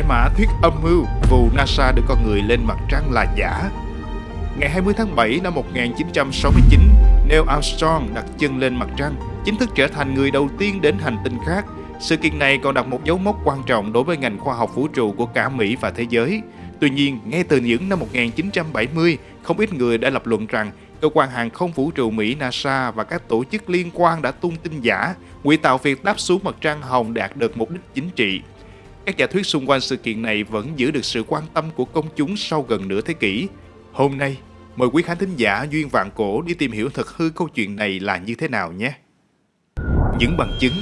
giải mã thuyết âm mưu vụ NASA đưa con người lên mặt trăng là giả. Ngày 20 tháng 7 năm 1969, Neil Armstrong đặt chân lên mặt trăng, chính thức trở thành người đầu tiên đến hành tinh khác. Sự kiện này còn đặt một dấu mốc quan trọng đối với ngành khoa học vũ trụ của cả Mỹ và thế giới. Tuy nhiên, ngay từ những năm 1970, không ít người đã lập luận rằng cơ quan hàng không vũ trụ Mỹ NASA và các tổ chức liên quan đã tung tin giả, ngụy tạo việc đáp xuống mặt trăng hồng đạt được mục đích chính trị. Các giả thuyết xung quanh sự kiện này vẫn giữ được sự quan tâm của công chúng sau gần nửa thế kỷ. Hôm nay, mời quý khán thính giả duyên vạn cổ đi tìm hiểu thật hư câu chuyện này là như thế nào nhé. Những bằng chứng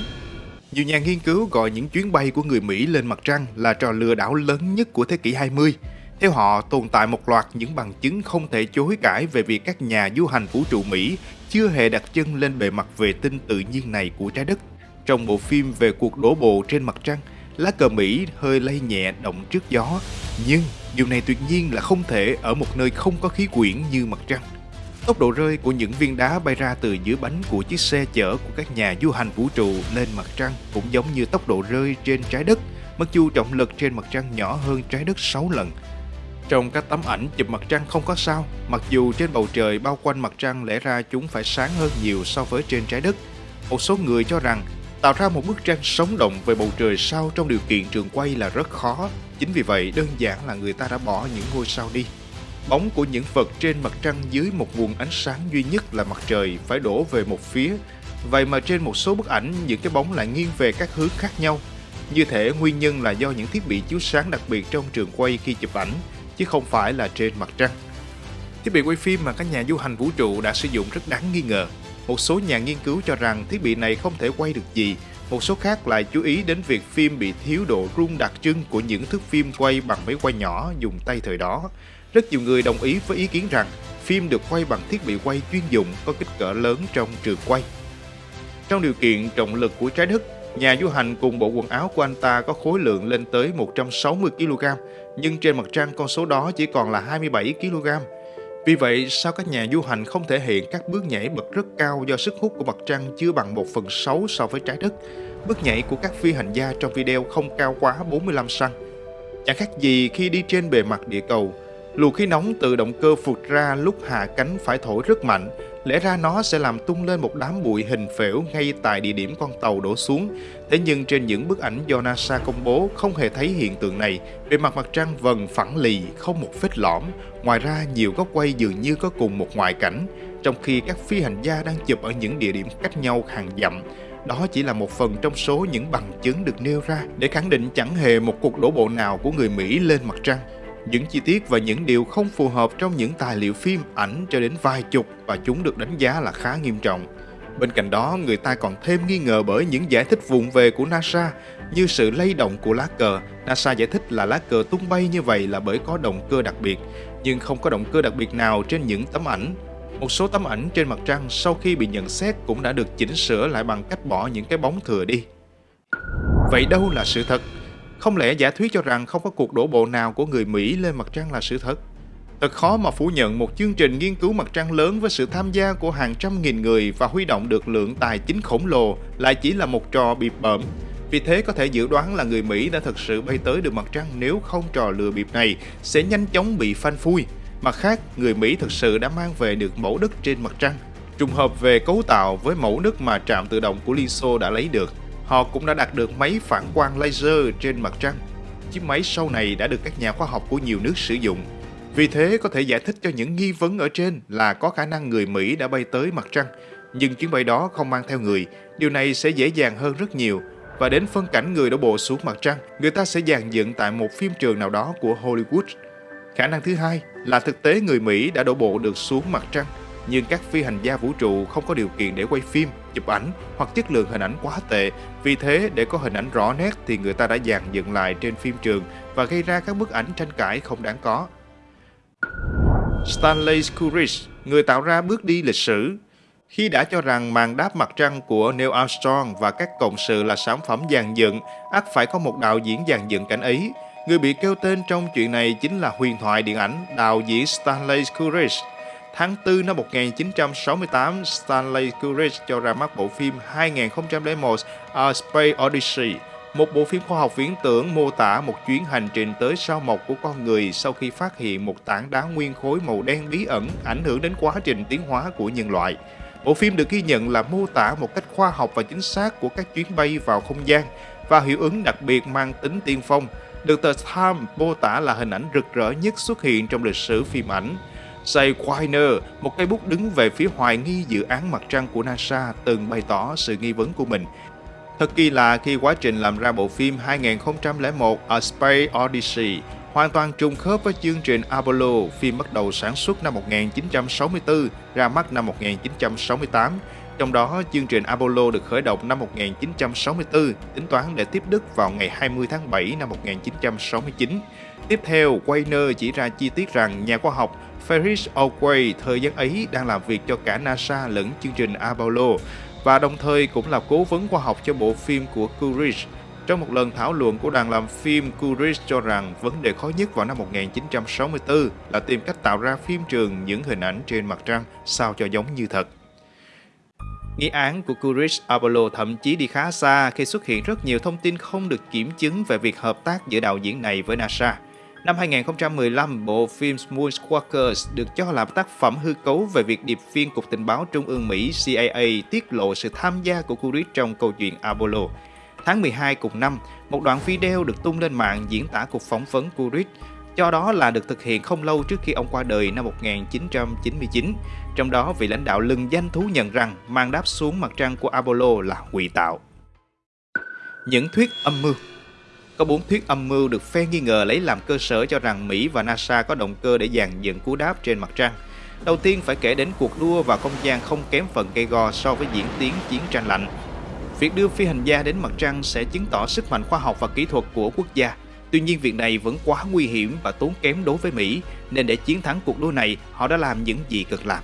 Nhiều nhà nghiên cứu gọi những chuyến bay của người Mỹ lên mặt trăng là trò lừa đảo lớn nhất của thế kỷ 20. Theo họ, tồn tại một loạt những bằng chứng không thể chối cãi về việc các nhà du hành vũ trụ Mỹ chưa hề đặt chân lên bề mặt vệ tinh tự nhiên này của trái đất. Trong bộ phim về cuộc đổ bộ trên mặt trăng, lá cờ Mỹ hơi lay nhẹ động trước gió, nhưng điều này tuyệt nhiên là không thể ở một nơi không có khí quyển như mặt trăng. Tốc độ rơi của những viên đá bay ra từ dưới bánh của chiếc xe chở của các nhà du hành vũ trụ lên mặt trăng cũng giống như tốc độ rơi trên trái đất, mặc dù trọng lực trên mặt trăng nhỏ hơn trái đất 6 lần. Trong các tấm ảnh chụp mặt trăng không có sao, mặc dù trên bầu trời bao quanh mặt trăng lẽ ra chúng phải sáng hơn nhiều so với trên trái đất. Một số người cho rằng tạo ra một bức tranh sống động về bầu trời sao trong điều kiện trường quay là rất khó. Chính vì vậy, đơn giản là người ta đã bỏ những ngôi sao đi. Bóng của những vật trên mặt trăng dưới một nguồn ánh sáng duy nhất là mặt trời phải đổ về một phía. Vậy mà trên một số bức ảnh, những cái bóng lại nghiêng về các hướng khác nhau. Như thể nguyên nhân là do những thiết bị chiếu sáng đặc biệt trong trường quay khi chụp ảnh, chứ không phải là trên mặt trăng. Thiết bị quay phim mà các nhà du hành vũ trụ đã sử dụng rất đáng nghi ngờ. Một số nhà nghiên cứu cho rằng thiết bị này không thể quay được gì, một số khác lại chú ý đến việc phim bị thiếu độ rung đặc trưng của những thước phim quay bằng máy quay nhỏ dùng tay thời đó. Rất nhiều người đồng ý với ý kiến rằng phim được quay bằng thiết bị quay chuyên dụng có kích cỡ lớn trong trường quay. Trong điều kiện trọng lực của trái đất, nhà du hành cùng bộ quần áo của anh ta có khối lượng lên tới 160 kg, nhưng trên mặt trăng con số đó chỉ còn là 27 kg. Vì vậy, sao các nhà du hành không thể hiện các bước nhảy bật rất cao do sức hút của mặt trăng chưa bằng 1 phần 6 so với trái đất? Bước nhảy của các phi hành gia trong video không cao quá 45 cm. Chẳng khác gì khi đi trên bề mặt địa cầu, luồng khí nóng từ động cơ phụt ra lúc hạ cánh phải thổi rất mạnh, lẽ ra nó sẽ làm tung lên một đám bụi hình phễu ngay tại địa điểm con tàu đổ xuống. Thế nhưng trên những bức ảnh do NASA công bố không hề thấy hiện tượng này, bề mặt mặt trăng vần phẳng lì, không một vết lõm. Ngoài ra, nhiều góc quay dường như có cùng một ngoại cảnh, trong khi các phi hành gia đang chụp ở những địa điểm cách nhau hàng dặm. Đó chỉ là một phần trong số những bằng chứng được nêu ra để khẳng định chẳng hề một cuộc đổ bộ nào của người Mỹ lên mặt trăng. Những chi tiết và những điều không phù hợp trong những tài liệu phim, ảnh cho đến vài chục và chúng được đánh giá là khá nghiêm trọng. Bên cạnh đó, người ta còn thêm nghi ngờ bởi những giải thích vụng về của NASA như sự lay động của lá cờ. NASA giải thích là lá cờ tung bay như vậy là bởi có động cơ đặc biệt, nhưng không có động cơ đặc biệt nào trên những tấm ảnh. Một số tấm ảnh trên mặt trăng sau khi bị nhận xét cũng đã được chỉnh sửa lại bằng cách bỏ những cái bóng thừa đi. Vậy đâu là sự thật? Không lẽ giả thuyết cho rằng không có cuộc đổ bộ nào của người Mỹ lên mặt trăng là sự thật? Thật khó mà phủ nhận một chương trình nghiên cứu mặt trăng lớn với sự tham gia của hàng trăm nghìn người và huy động được lượng tài chính khổng lồ lại chỉ là một trò bịp bợm. Vì thế có thể dự đoán là người Mỹ đã thực sự bay tới được mặt trăng nếu không trò lừa bịp này sẽ nhanh chóng bị phanh phui. Mặt khác, người Mỹ thực sự đã mang về được mẫu đất trên mặt trăng, trùng hợp về cấu tạo với mẫu đất mà trạm tự động của Liên Xô đã lấy được. Họ cũng đã đạt được máy phản quang laser trên mặt trăng. Chiếc máy sau này đã được các nhà khoa học của nhiều nước sử dụng. Vì thế có thể giải thích cho những nghi vấn ở trên là có khả năng người Mỹ đã bay tới mặt trăng, nhưng chuyến bay đó không mang theo người. Điều này sẽ dễ dàng hơn rất nhiều. Và đến phân cảnh người đổ bộ xuống mặt trăng, người ta sẽ dàn dựng tại một phim trường nào đó của Hollywood. Khả năng thứ hai là thực tế người Mỹ đã đổ bộ được xuống mặt trăng nhưng các phi hành gia vũ trụ không có điều kiện để quay phim, chụp ảnh hoặc chất lượng hình ảnh quá tệ. Vì thế, để có hình ảnh rõ nét thì người ta đã dàn dựng lại trên phim trường và gây ra các bức ảnh tranh cãi không đáng có. Stanley Kubrick, người tạo ra bước đi lịch sử, khi đã cho rằng màn đáp mặt trăng của Neil Armstrong và các cộng sự là sản phẩm dàn dựng, ắt phải có một đạo diễn dàn dựng cảnh ấy. Người bị kêu tên trong chuyện này chính là huyền thoại điện ảnh đạo diễn Stanley Kubrick. Tháng 4 năm 1968, Stanley Kubrick cho ra mắt bộ phim 2001 A Space Odyssey, một bộ phim khoa học viễn tưởng mô tả một chuyến hành trình tới sao mộc của con người sau khi phát hiện một tảng đá nguyên khối màu đen bí ẩn ảnh hưởng đến quá trình tiến hóa của nhân loại. Bộ phim được ghi nhận là mô tả một cách khoa học và chính xác của các chuyến bay vào không gian và hiệu ứng đặc biệt mang tính tiên phong, được tờ Time mô tả là hình ảnh rực rỡ nhất xuất hiện trong lịch sử phim ảnh. Say Quiner, một cây bút đứng về phía hoài nghi dự án mặt trăng của NASA, từng bày tỏ sự nghi vấn của mình. Thật kỳ lạ khi quá trình làm ra bộ phim 2001 A Space Odyssey hoàn toàn trùng khớp với chương trình Apollo, phim bắt đầu sản xuất năm 1964, ra mắt năm 1968. Trong đó, chương trình Apollo được khởi động năm 1964, tính toán để tiếp Đức vào ngày 20 tháng 7 năm 1969. Tiếp theo, Weiner chỉ ra chi tiết rằng nhà khoa học Ferris Otway thời gian ấy đang làm việc cho cả NASA lẫn chương trình Apollo và đồng thời cũng là cố vấn khoa học cho bộ phim của Courage. Trong một lần thảo luận của đoàn làm phim, Courage cho rằng vấn đề khó nhất vào năm 1964 là tìm cách tạo ra phim trường những hình ảnh trên mặt trăng sao cho giống như thật. Nghi án của Courage Apollo thậm chí đi khá xa khi xuất hiện rất nhiều thông tin không được kiểm chứng về việc hợp tác giữa đạo diễn này với NASA. Năm 2015, bộ phim Moonwalkers được cho là tác phẩm hư cấu về việc điệp viên Cục Tình báo Trung ương Mỹ CIA tiết lộ sự tham gia của Courage trong câu chuyện Apollo. Tháng 12 cùng năm, một đoạn video được tung lên mạng diễn tả cuộc phỏng vấn Courage cho đó là được thực hiện không lâu trước khi ông qua đời năm 1999. Trong đó, vị lãnh đạo lừng danh thú nhận rằng mang đáp xuống mặt trăng của Apollo là ngụy tạo. Những thuyết âm mưu có bốn thuyết âm mưu được phe nghi ngờ lấy làm cơ sở cho rằng Mỹ và NASA có động cơ để dàn dựng cú đáp trên mặt trăng. Đầu tiên phải kể đến cuộc đua vào không gian không kém phần gây go so với diễn tiến chiến tranh lạnh. Việc đưa phi hành gia đến mặt trăng sẽ chứng tỏ sức mạnh khoa học và kỹ thuật của quốc gia. Tuy nhiên việc này vẫn quá nguy hiểm và tốn kém đối với Mỹ, nên để chiến thắng cuộc đua này, họ đã làm những gì cần làm.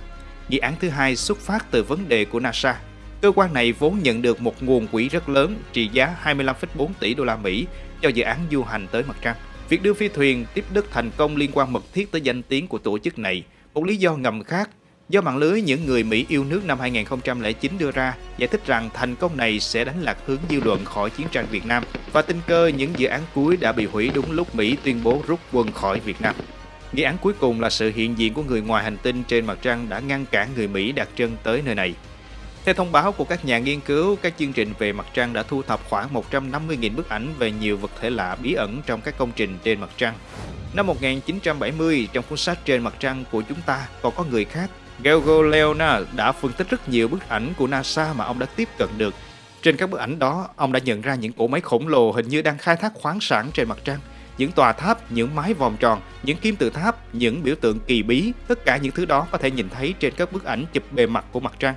Dự án thứ hai xuất phát từ vấn đề của NASA. Cơ quan này vốn nhận được một nguồn quỹ rất lớn trị giá 25,4 tỷ đô la Mỹ cho dự án du hành tới mặt trăng. Việc đưa phi thuyền tiếp đất thành công liên quan mật thiết tới danh tiếng của tổ chức này. Một lý do ngầm khác do mạng lưới những người Mỹ yêu nước năm 2009 đưa ra giải thích rằng thành công này sẽ đánh lạc hướng dư luận khỏi chiến tranh Việt Nam và tình cơ những dự án cuối đã bị hủy đúng lúc Mỹ tuyên bố rút quân khỏi Việt Nam. Nghi án cuối cùng là sự hiện diện của người ngoài hành tinh trên mặt trăng đã ngăn cản người Mỹ đặt chân tới nơi này. Theo thông báo của các nhà nghiên cứu, các chương trình về mặt trăng đã thu thập khoảng 150.000 bức ảnh về nhiều vật thể lạ bí ẩn trong các công trình trên mặt trăng. Năm 1970, trong cuốn sách Trên mặt trăng của chúng ta còn có người khác, Gelgo đã phân tích rất nhiều bức ảnh của NASA mà ông đã tiếp cận được. Trên các bức ảnh đó, ông đã nhận ra những cỗ máy khổng lồ hình như đang khai thác khoáng sản trên mặt trăng. Những tòa tháp, những mái vòm tròn, những kim tự tháp, những biểu tượng kỳ bí, tất cả những thứ đó có thể nhìn thấy trên các bức ảnh chụp bề mặt của mặt trăng.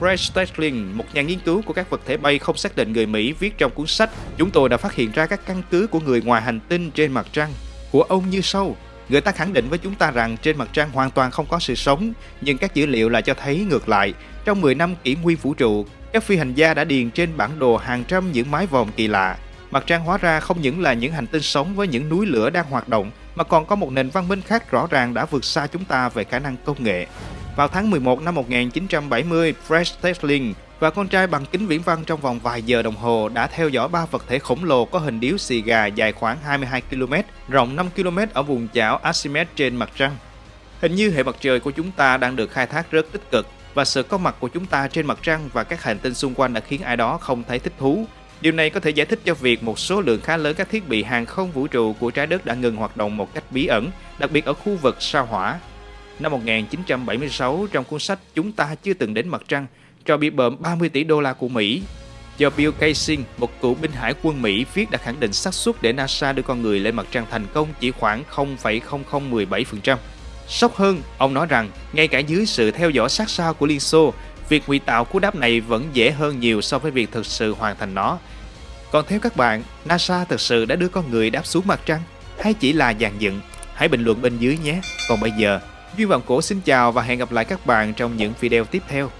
Fred Stetling, một nhà nghiên cứu của các vật thể bay không xác định người Mỹ viết trong cuốn sách Chúng tôi đã phát hiện ra các căn cứ của người ngoài hành tinh trên mặt trăng của ông như sau. Người ta khẳng định với chúng ta rằng trên mặt trăng hoàn toàn không có sự sống, nhưng các dữ liệu lại cho thấy ngược lại. Trong 10 năm kỷ nguyên vũ trụ, các phi hành gia đã điền trên bản đồ hàng trăm những mái vòm kỳ lạ. Mặt trăng hóa ra không những là những hành tinh sống với những núi lửa đang hoạt động, mà còn có một nền văn minh khác rõ ràng đã vượt xa chúng ta về khả năng công nghệ. Vào tháng 11 năm 1970, Fred Tesling và con trai bằng kính viễn văn trong vòng vài giờ đồng hồ đã theo dõi ba vật thể khổng lồ có hình điếu xì gà dài khoảng 22 km, rộng 5 km ở vùng chảo Archimedes trên mặt trăng. Hình như hệ mặt trời của chúng ta đang được khai thác rất tích cực và sự có mặt của chúng ta trên mặt trăng và các hành tinh xung quanh đã khiến ai đó không thấy thích thú. Điều này có thể giải thích cho việc một số lượng khá lớn các thiết bị hàng không vũ trụ của trái đất đã ngừng hoạt động một cách bí ẩn, đặc biệt ở khu vực sao hỏa Năm 1976, trong cuốn sách Chúng ta chưa từng đến mặt trăng, cho bị bợm 30 tỷ đô la của Mỹ, do Bill Kaysing, một cựu binh hải quân Mỹ viết đã khẳng định xác suất để NASA đưa con người lên mặt trăng thành công chỉ khoảng 0,0017%. Sốc hơn, ông nói rằng ngay cả dưới sự theo dõi sát sao của Liên Xô, việc ngụy tạo cú đáp này vẫn dễ hơn nhiều so với việc thực sự hoàn thành nó. Còn theo các bạn, NASA thực sự đã đưa con người đáp xuống mặt trăng hay chỉ là dàn dựng? Hãy bình luận bên dưới nhé. Còn bây giờ, duy Vọng Cổ xin chào và hẹn gặp lại các bạn trong những video tiếp theo.